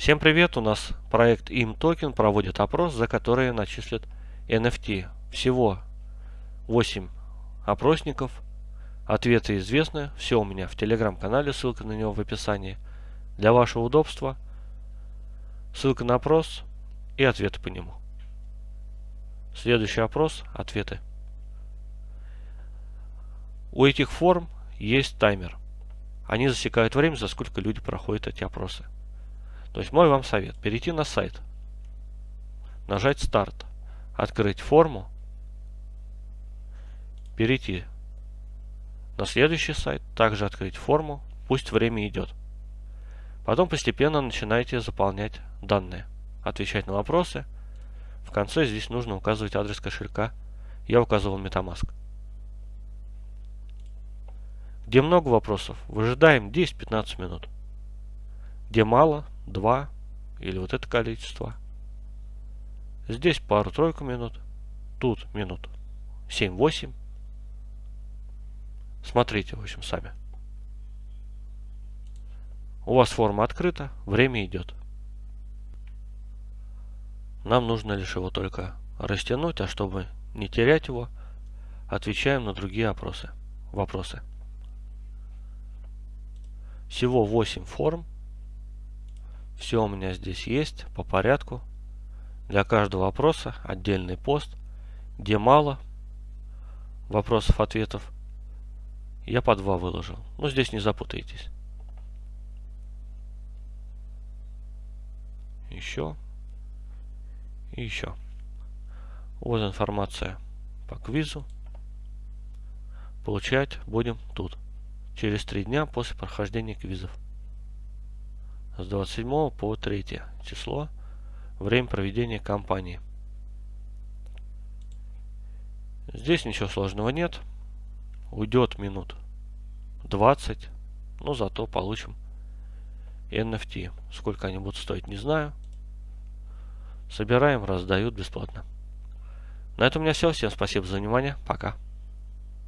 Всем привет! У нас проект ImToken проводит опрос, за который начислят NFT. Всего 8 опросников. Ответы известны. Все у меня в телеграм-канале, ссылка на него в описании. Для вашего удобства ссылка на опрос и ответы по нему. Следующий опрос – ответы. У этих форм есть таймер. Они засекают время, за сколько люди проходят эти опросы. То есть мой вам совет. Перейти на сайт. Нажать старт. Открыть форму. Перейти на следующий сайт. Также открыть форму. Пусть время идет. Потом постепенно начинаете заполнять данные. Отвечать на вопросы. В конце здесь нужно указывать адрес кошелька. Я указывал Metamask. Где много вопросов, выжидаем 10-15 минут. Где мало, 2 или вот это количество. Здесь пару-тройку минут. Тут минут 7-8. Смотрите, в общем, сами. У вас форма открыта, время идет. Нам нужно лишь его только растянуть, а чтобы не терять его, отвечаем на другие опросы, вопросы. Всего 8 форм. Все у меня здесь есть по порядку. Для каждого вопроса отдельный пост, где мало вопросов-ответов. Я по два выложил. Но ну, здесь не запутайтесь. Еще. И еще. Вот информация по квизу. Получать будем тут через три дня после прохождения квизов. С 27 по 3 число. Время проведения кампании. Здесь ничего сложного нет. Уйдет минут 20. Но зато получим NFT. Сколько они будут стоить, не знаю. Собираем, раздают бесплатно. На этом у меня все. Всем спасибо за внимание. Пока.